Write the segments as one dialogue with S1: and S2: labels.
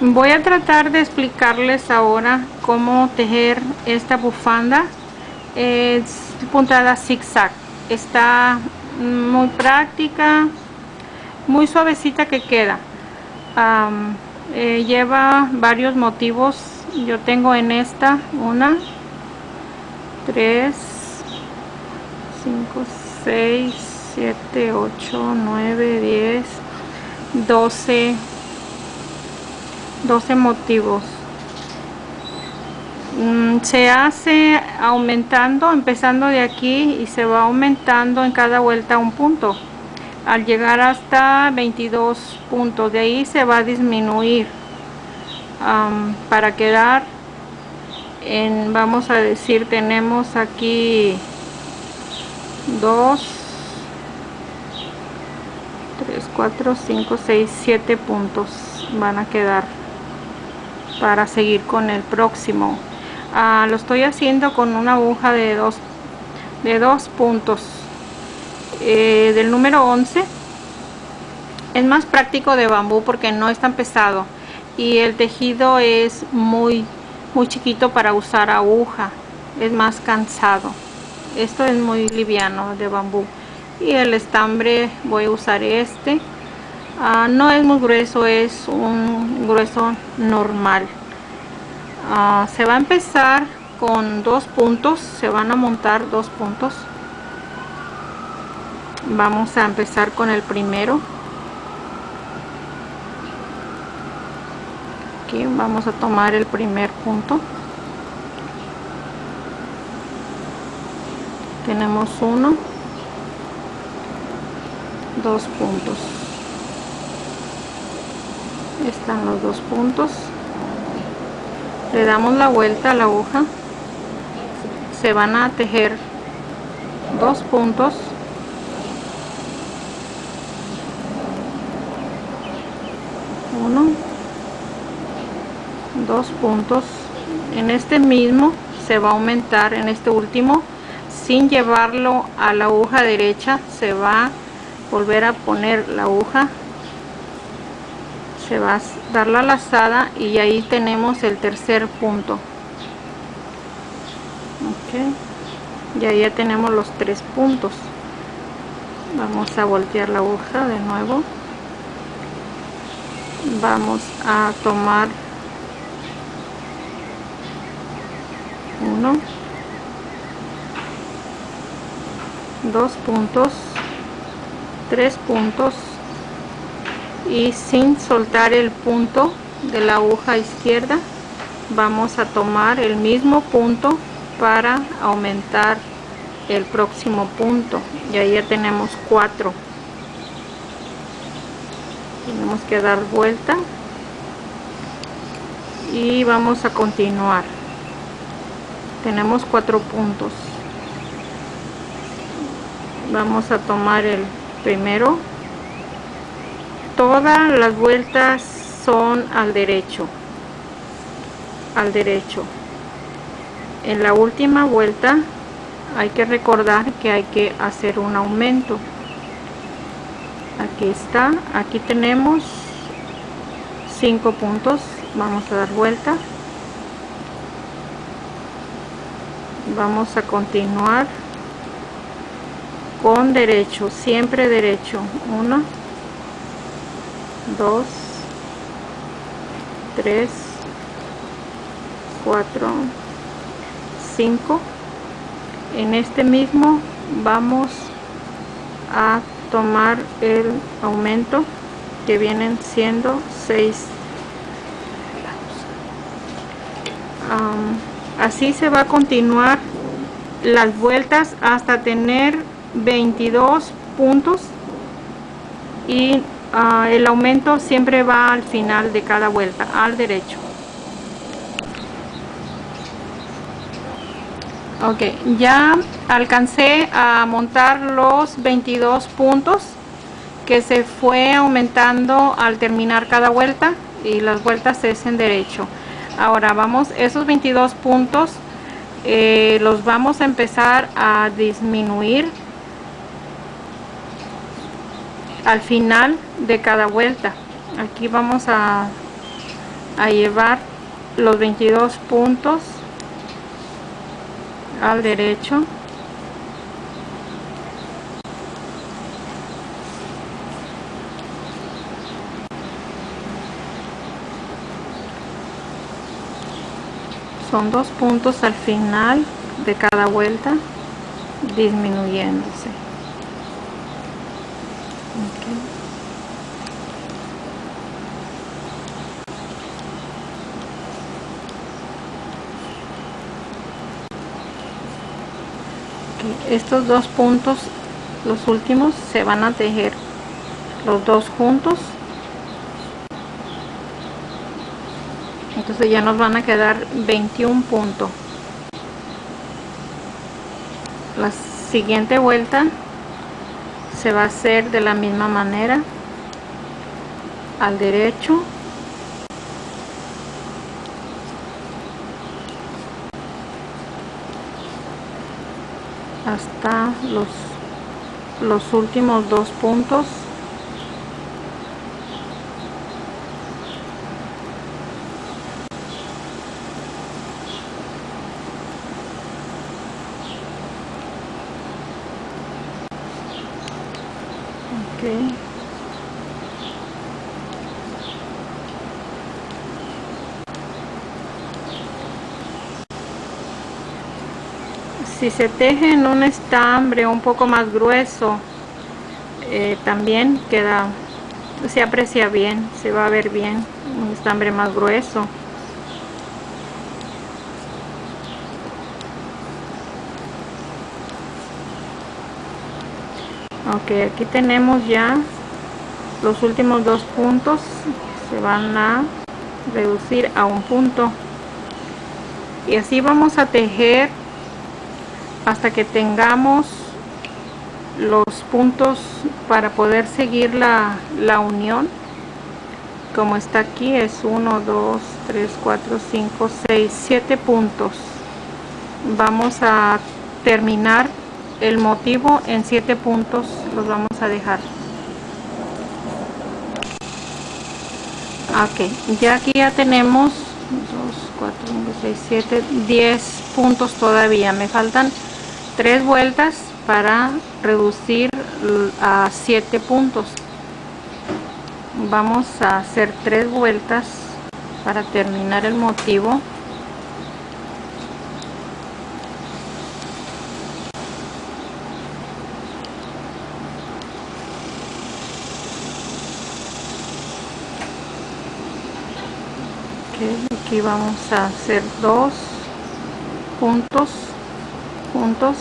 S1: voy a tratar de explicarles ahora cómo tejer esta bufanda. Es puntada zigzag. Está muy práctica muy suavecita que queda. Eh, lleva varios motivos. Yo tengo en esta una 3 5 6 7 8 9 10 12 12 motivos. Mm, se hace aumentando empezando de aquí y se va aumentando en cada vuelta un punto. Al llegar hasta 22 puntos de ahí se va a disminuir. Para quedar en vamos a decir tenemos aquí 2 3 4 5 6 7 puntos van a quedar para seguir con el próximo. Ah, lo estoy haciendo con una aguja de dos de dos puntos eh, del número 11 es más práctico de bambú porque no es tan pesado y el tejido es muy muy chiquito para usar aguja. Es más cansado. Esto es muy liviano de bambú. Y el estambre voy a usar este Ah, no es muy grueso es un grueso normal. Ah, se va a empezar con dos puntos se van a montar dos puntos. Vamos a empezar con el primero. Aquí vamos a tomar el primer punto. Tenemos uno dos puntos están los dos puntos. Le damos la vuelta a la aguja. Se van a tejer dos puntos. Uno. Dos puntos. En este mismo se va a aumentar en este último sin llevarlo a la aguja derecha se va a volver a poner la aguja se va a dar la lazada y ahí tenemos el tercer punto. Ok. Y ahí ya tenemos los tres puntos. Vamos a voltear la aguja de nuevo. Vamos a tomar uno dos puntos tres puntos y sin soltar el punto de la aguja izquierda vamos a tomar el mismo punto para aumentar el próximo punto. Y ahí ya tenemos cuatro. Tenemos que dar vuelta y vamos a continuar. Tenemos cuatro puntos. Vamos a tomar el primero todas las vueltas son al derecho al derecho. En la última vuelta hay que recordar que hay que hacer un aumento. Aquí está aquí tenemos cinco puntos vamos a dar vuelta. Vamos a continuar con derecho siempre derecho. Uno 2 3 4 5 en este mismo vamos a tomar el aumento que vienen siendo 6 así se va a continuar las vueltas hasta tener 22 puntos y Ah, el aumento siempre va al final de cada vuelta, al derecho. Ok, ya alcancé a montar los 22 puntos que se fue aumentando al terminar cada vuelta y las vueltas es en derecho. Ahora vamos, esos 22 puntos eh, los vamos a empezar a disminuir al final de cada vuelta. Aquí vamos a a llevar los 22 puntos al derecho. Son dos puntos al final de cada vuelta disminuyéndose estos dos puntos los últimos se van a tejer los dos juntos. Entonces ya nos van a quedar 21 puntos. La siguiente vuelta se va a hacer de la misma manera al derecho. Hasta los los últimos dos puntos si se teje en un estambre un poco más grueso eh, también queda se aprecia bien se va a ver bien un estambre más grueso ok aquí tenemos ya los últimos dos puntos. Se van a reducir a un punto. Y así vamos a tejer hasta que tengamos los puntos para poder seguir la, la unión. Como está aquí es 1 2 3 4 5 6 7 puntos. Vamos a terminar el motivo en 7 puntos los vamos a dejar. Ok ya aquí ya tenemos 2 4 5 6 7 10 puntos todavía. Me faltan tres vueltas para reducir a 7 puntos. Vamos a hacer tres vueltas para terminar el motivo aquí vamos a hacer dos puntos puntos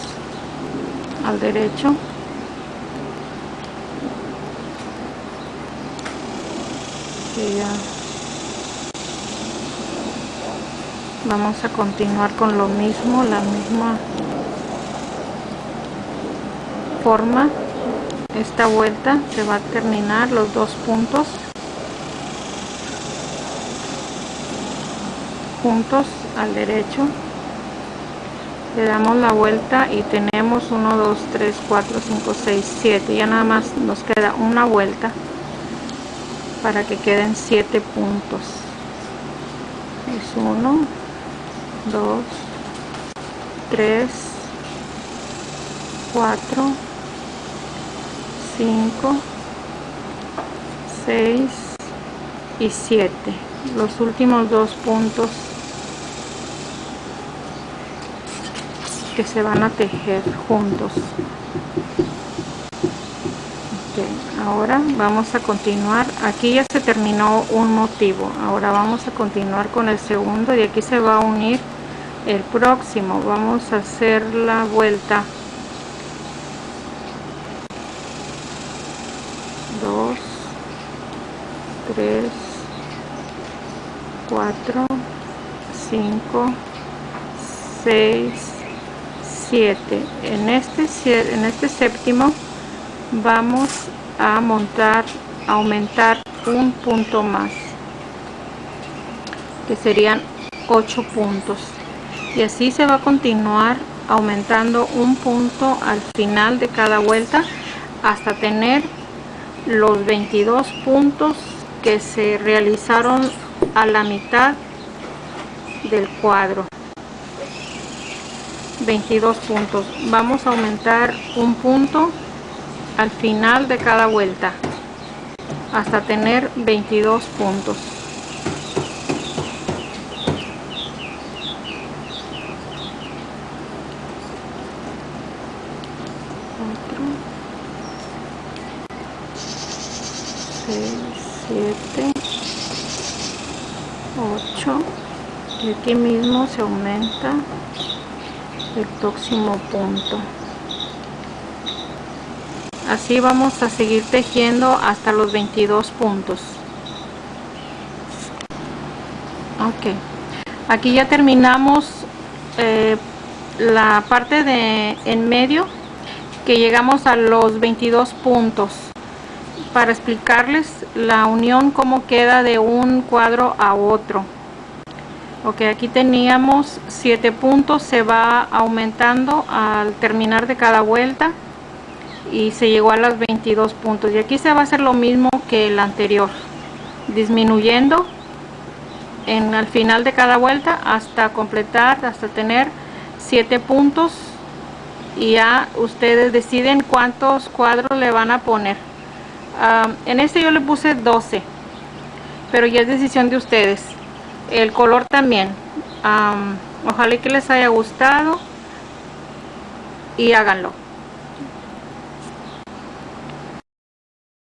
S1: al derecho. Vamos a continuar con lo mismo la misma forma. Esta vuelta se va a terminar los dos puntos juntos al derecho. Le damos la vuelta y tenemos 1 2 3 4 5 6 7 ya nada más nos queda una vuelta para que queden 7 puntos. Es 1 2 3 4 5 6 y 7 los últimos dos puntos que se van a tejer juntos. Ahora vamos a continuar. Aquí ya se terminó un motivo. Ahora vamos a continuar con el segundo y aquí se va a unir el próximo. Vamos a hacer la vuelta. 2 3 4 5 6 en este en este séptimo vamos a montar aumentar un punto más que serían 8 puntos. Y así se va a continuar aumentando un punto al final de cada vuelta hasta tener los 22 puntos que se realizaron a la mitad del cuadro 22 puntos vamos a aumentar un punto al final de cada vuelta hasta tener 22 puntos Otro. 6, 7 8 y aquí mismo se aumenta el próximo punto. Así vamos a seguir tejiendo hasta los 22 puntos. Ok. Aquí ya terminamos eh, la parte de en medio que llegamos a los 22 puntos. Para explicarles la unión como queda de un cuadro a otro ok aquí teníamos 7 puntos. Se va aumentando al terminar de cada vuelta y se llegó a los 22 puntos. Y aquí se va a hacer lo mismo que el anterior disminuyendo en al final de cada vuelta hasta completar hasta tener 7 puntos. Y ya ustedes deciden cuántos cuadros le van a poner. En este yo le puse 12 pero ya es decisión de ustedes el color también. Ojalá que les haya gustado y háganlo